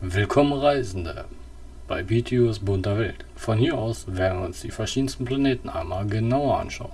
Willkommen Reisende bei BTUs bunter Welt. Von hier aus werden wir uns die verschiedensten Planeten einmal genauer anschauen.